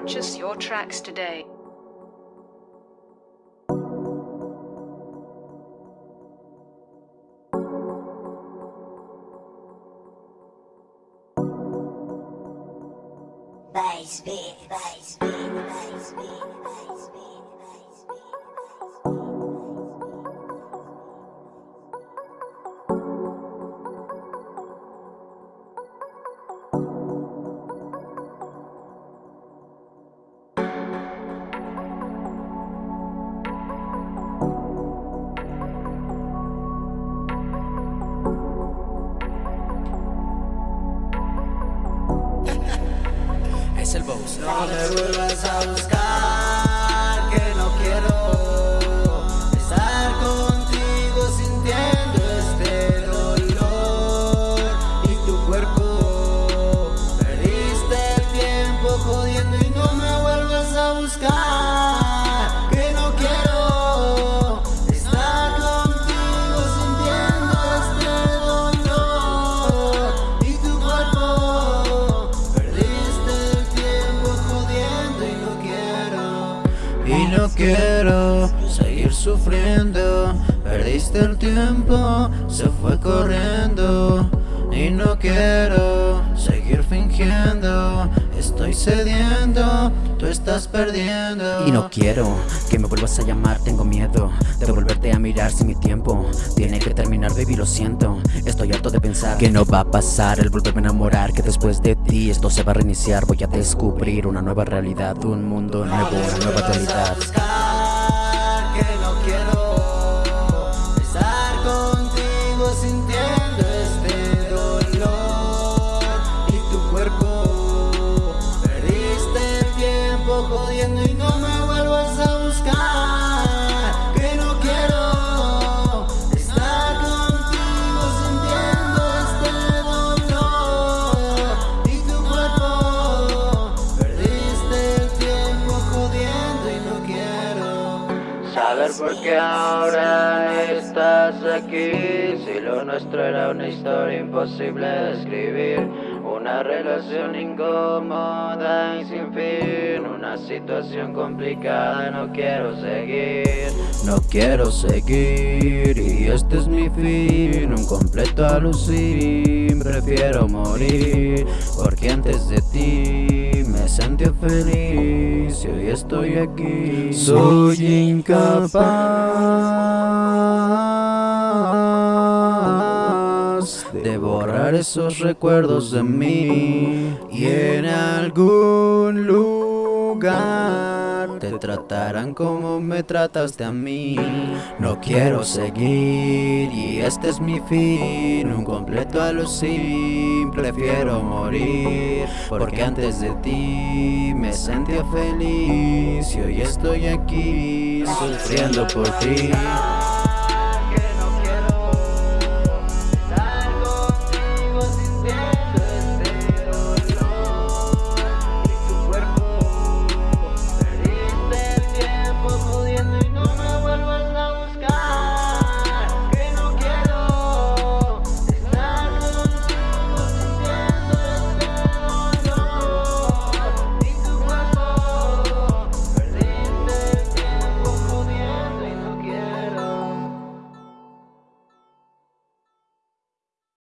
Purchase your tracks today. Bass beat, bass beat, bass beat, bass beat, El boss. No me vuelvas a buscar, que no quiero estar contigo sintiendo este dolor y tu cuerpo. Perdiste el tiempo jodiendo y no me vuelvas a buscar, Y no quiero seguir sufriendo. Perdiste el tiempo, se fue corriendo. Y no quiero seguir fingiendo. Estoy cediendo, tú estás perdiendo. Y no quiero que me vuelvas a llamar, tengo miedo de volverte si mi tiempo tiene que terminar, baby, lo siento. Estoy harto de pensar que no va a pasar el volverme a enamorar, que después de ti esto se va a reiniciar. Voy a descubrir una nueva realidad, un mundo nuevo, una nueva realidad. este jodiendo y no me vuelvas a buscar, saber por qué ahora estás aquí. Si lo nuestro era una historia imposible de escribir. Una relación incómoda y sin fin. Una situación complicada, no quiero seguir. No quiero seguir y este es mi fin. Un completo alucin. Prefiero morir porque antes de ti me sentí feliz y hoy estoy aquí. Soy incapaz de borrar esos recuerdos de mí y en algún lugar te tratarán como me trataste a mí. No quiero seguir y este es mi fin, un completo alucin. Prefiero morir porque antes de ti me sentía feliz y hoy estoy aquí sufriendo por ti.